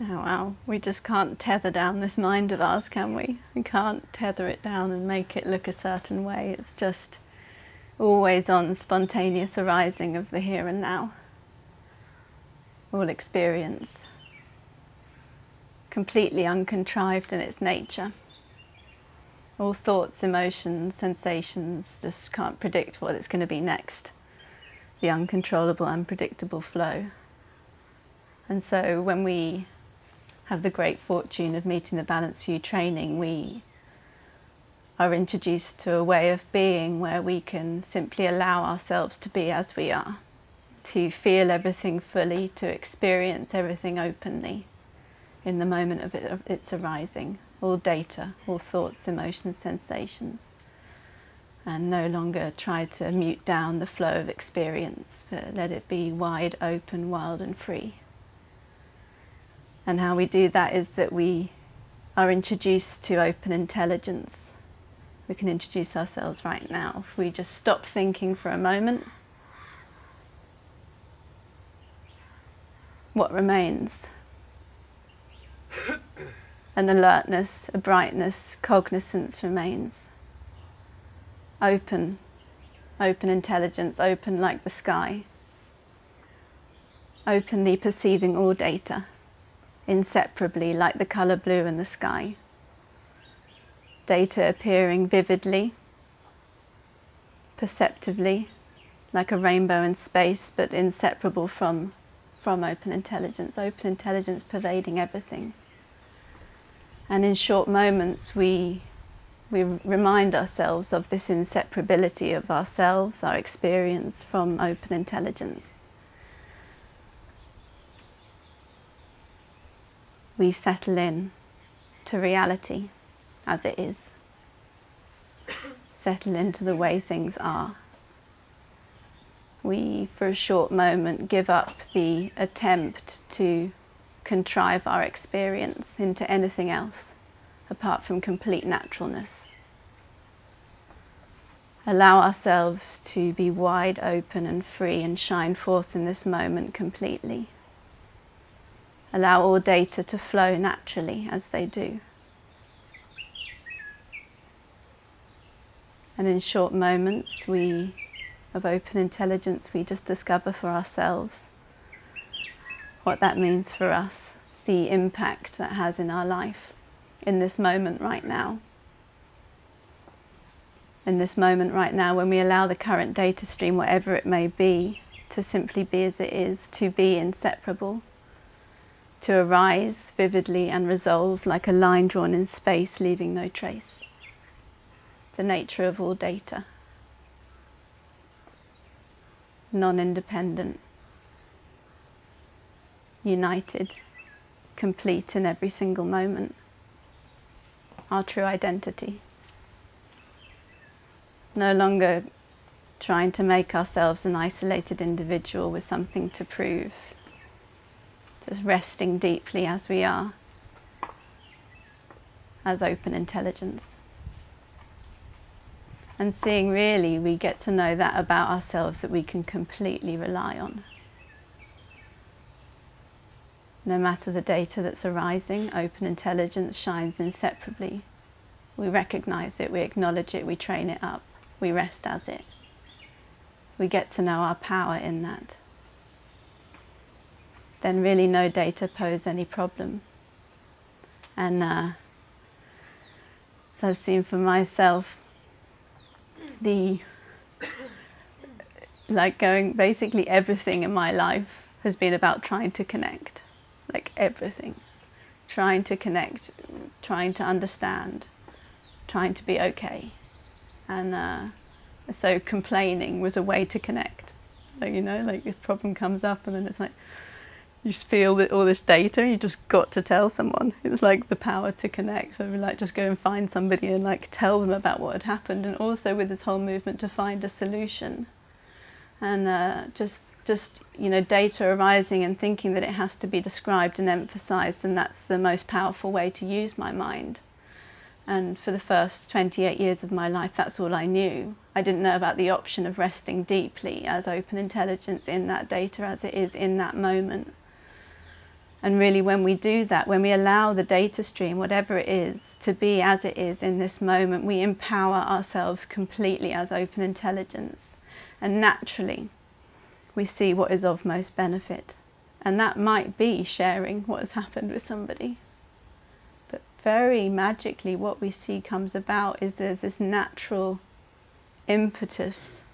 Oh wow, we just can't tether down this mind of ours, can we? We can't tether it down and make it look a certain way. It's just always on spontaneous arising of the here and now. All experience. Completely uncontrived in its nature. All thoughts, emotions, sensations just can't predict what it's going to be next. The uncontrollable, unpredictable flow. And so when we have the great fortune of meeting the Balanced View training, we are introduced to a way of being where we can simply allow ourselves to be as we are, to feel everything fully, to experience everything openly in the moment of its arising, all data, all thoughts, emotions, sensations, and no longer try to mute down the flow of experience, but let it be wide open, wild and free. And how we do that is that we are introduced to open intelligence. We can introduce ourselves right now. If we just stop thinking for a moment, what remains? An alertness, a brightness, cognizance remains. Open, open intelligence, open like the sky. Openly perceiving all data inseparably like the colour blue in the sky. Data appearing vividly, perceptively, like a rainbow in space, but inseparable from, from open intelligence, open intelligence pervading everything. And in short moments we, we remind ourselves of this inseparability of ourselves, our experience from open intelligence. We settle in to reality as it is. settle into the way things are. We, for a short moment, give up the attempt to contrive our experience into anything else apart from complete naturalness. Allow ourselves to be wide open and free and shine forth in this moment completely. Allow all data to flow naturally as they do. And in short moments we, of open intelligence, we just discover for ourselves what that means for us, the impact that has in our life, in this moment right now. In this moment right now, when we allow the current data stream, whatever it may be, to simply be as it is, to be inseparable, to arise vividly and resolve like a line drawn in space, leaving no trace. The nature of all data. Non-independent. United. Complete in every single moment. Our true identity. No longer trying to make ourselves an isolated individual with something to prove just resting deeply as we are, as open intelligence. And seeing really we get to know that about ourselves that we can completely rely on. No matter the data that's arising, open intelligence shines inseparably. We recognize it, we acknowledge it, we train it up, we rest as it. We get to know our power in that then really no data pose any problem. And uh, so I've seen for myself the, like going, basically everything in my life has been about trying to connect, like everything. Trying to connect, trying to understand, trying to be okay. And uh, so complaining was a way to connect. Like, you know, like a problem comes up and then it's like, you just feel that all this data, you just got to tell someone. It's like the power to connect. So like just go and find somebody and like tell them about what had happened. And also with this whole movement to find a solution. And uh, just, just, you know, data arising and thinking that it has to be described and emphasized. And that's the most powerful way to use my mind. And for the first 28 years of my life, that's all I knew. I didn't know about the option of resting deeply as open intelligence in that data as it is in that moment And really when we do that, when we allow the data stream, whatever it is, to be as it is in this moment, we empower ourselves completely as open intelligence. And naturally, we see what is of most benefit. And that might be sharing what has happened with somebody. But very magically what we see comes about is there's this natural impetus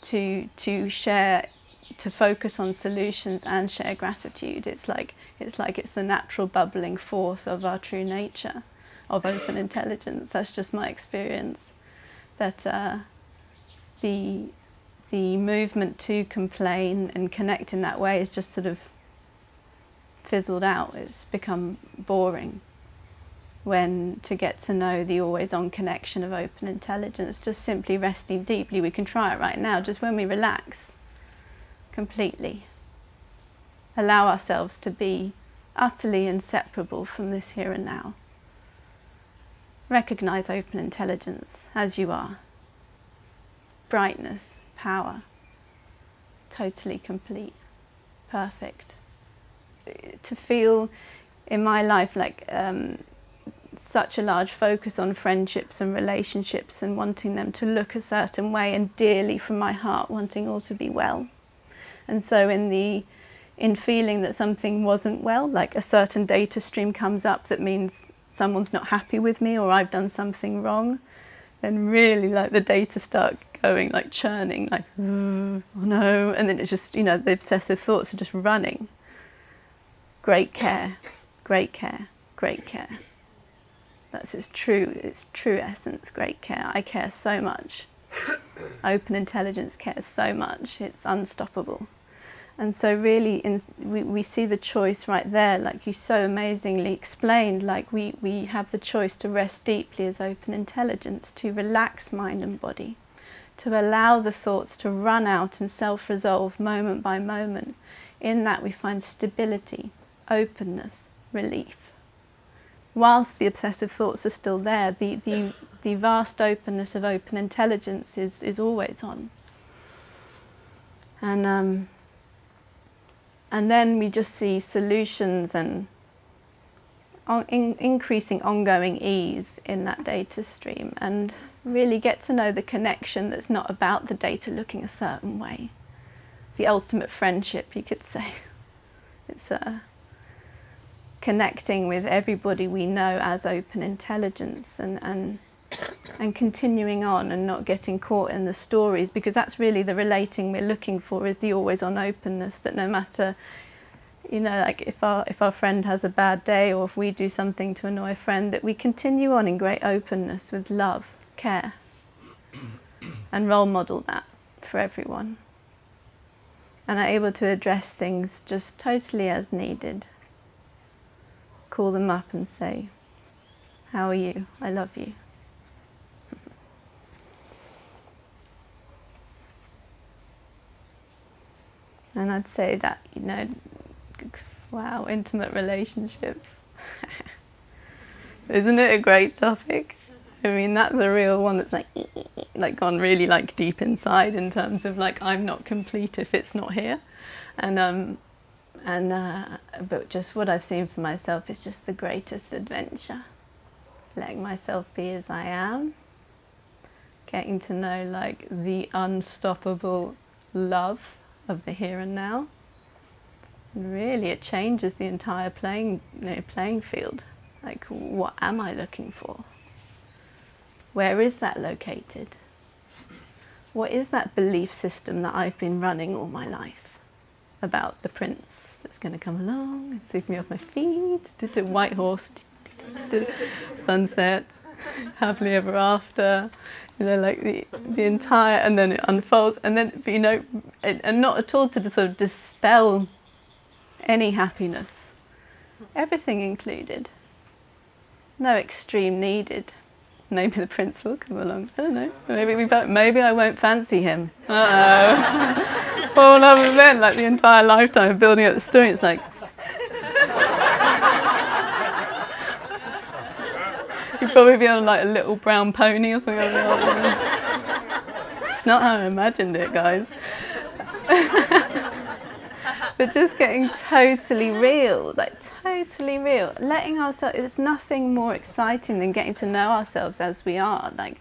to, to share to focus on solutions and share gratitude. It's like it's like it's the natural bubbling force of our true nature, of open intelligence. That's just my experience. That uh, the the movement to complain and connect in that way is just sort of fizzled out. It's become boring. When to get to know the always on connection of open intelligence, just simply resting deeply, we can try it right now, just when we relax completely. Allow ourselves to be utterly inseparable from this here and now. Recognize open intelligence as you are. Brightness, power, totally complete, perfect. To feel in my life like um, such a large focus on friendships and relationships and wanting them to look a certain way and dearly from my heart wanting all to be well. And so in the in feeling that something wasn't well, like a certain data stream comes up that means someone's not happy with me or I've done something wrong, then really like the data start going like churning, like, oh no, and then it just, you know, the obsessive thoughts are just running. Great care, great care, great care. That's its true, its true essence, great care. I care so much. Open intelligence cares so much, it's unstoppable. And so really in, we, we see the choice right there, like you so amazingly explained, like we, we have the choice to rest deeply as open intelligence, to relax mind and body, to allow the thoughts to run out and self-resolve moment by moment. In that we find stability, openness, relief. Whilst the obsessive thoughts are still there, the, the, the vast openness of open intelligence is, is always on. And um, and then we just see solutions and in increasing ongoing ease in that data stream and really get to know the connection that's not about the data looking a certain way. The ultimate friendship, you could say. It's uh, connecting with everybody we know as open intelligence and, and and continuing on and not getting caught in the stories because that's really the relating we're looking for is the always on openness that no matter you know like if our if our friend has a bad day or if we do something to annoy a friend that we continue on in great openness with love care and role model that for everyone. And are able to address things just totally as needed. Call them up and say how are you? I love you And I'd say that, you know, wow, intimate relationships. Isn't it a great topic? I mean, that's a real one that's like, like gone really like deep inside in terms of like, I'm not complete if it's not here. And, um, and, uh, but just what I've seen for myself is just the greatest adventure. Letting myself be as I am. Getting to know like the unstoppable love of the here and now. And really, it changes the entire playing, you know, playing field. Like, what am I looking for? Where is that located? What is that belief system that I've been running all my life about the prince that's going to come along and sweep me off my feet, the white horse, sunsets, happily ever after, you know, like the, the entire, and then it unfolds, and then, you know, and not at all to sort of dispel any happiness. Everything included. No extreme needed. Maybe the prince will come along. I don't know. Maybe we both, maybe I won't fancy him. Uh oh. All other than like the entire lifetime of building up the story, it's like probably be on like a little brown pony or something. it's not how I imagined it, guys. but just getting totally real, like totally real. Letting ourselves, it's nothing more exciting than getting to know ourselves as we are. Like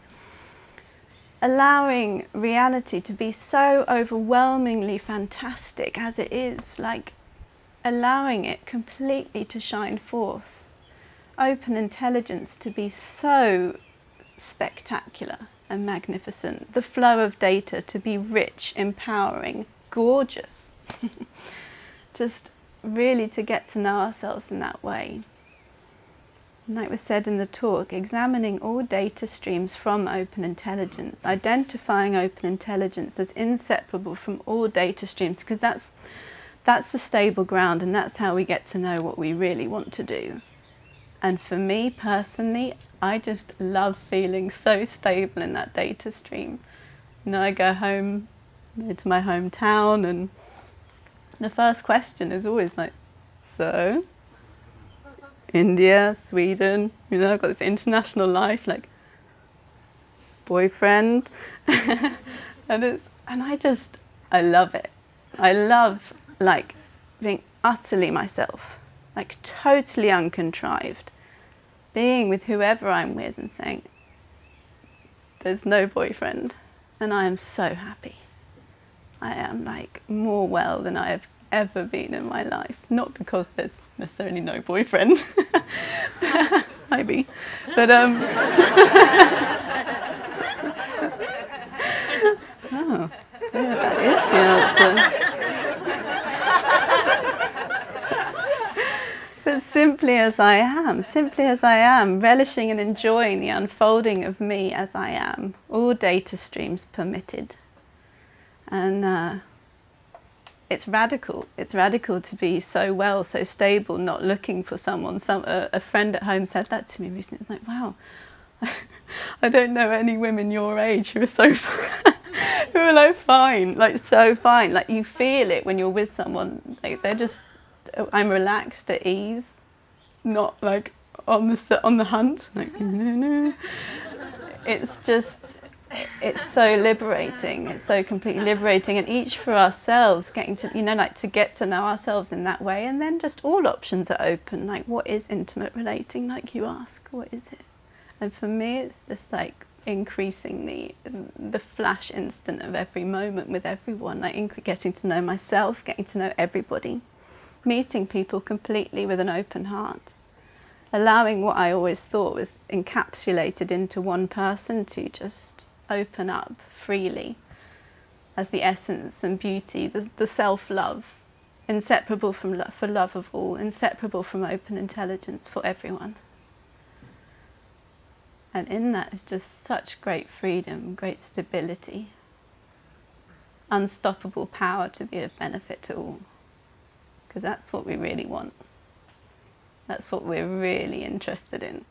allowing reality to be so overwhelmingly fantastic as it is, like allowing it completely to shine forth. Open intelligence to be so spectacular and magnificent. The flow of data to be rich, empowering, gorgeous. Just really to get to know ourselves in that way. And like was said in the talk, examining all data streams from open intelligence, identifying open intelligence as inseparable from all data streams, because that's, that's the stable ground and that's how we get to know what we really want to do. And for me personally, I just love feeling so stable in that data stream. You know, I go home to my hometown and the first question is always like, so, India, Sweden, you know, I've got this international life, like, boyfriend, and it's, and I just, I love it. I love, like, being utterly myself, like, totally uncontrived, being with whoever I'm with and saying, there's no boyfriend, and I am so happy. I am like more well than I have ever been in my life. Not because there's necessarily no boyfriend, maybe, but um. oh, yeah, that is the answer. but simply as I am, simply as I am, relishing and enjoying the unfolding of me as I am, all data streams permitted and uh, it's radical. It's radical to be so well, so stable, not looking for someone. Some a, a friend at home said that to me recently. It's like, wow, I don't know any women your age who are so who are like fine, like so fine. Like you feel it when you're with someone. Like they're just, I'm relaxed at ease, not like on the on the hunt. Like no, no. It's just it's so liberating. It's so completely liberating. And each for ourselves getting to you know like to get to know ourselves in that way. And then just all options are open. Like what is intimate relating? Like you ask what is it? And for me it's just like increasing the the flash instant of every moment with everyone. Like getting to know myself getting to know everybody meeting people completely with an open heart allowing what I always thought was encapsulated into one person to just open up freely as the essence and beauty, the, the self-love, inseparable from lo for love of all, inseparable from open intelligence for everyone. And in that is just such great freedom, great stability, unstoppable power to be of benefit to all. Because that's what we really want. That's what we're really interested in.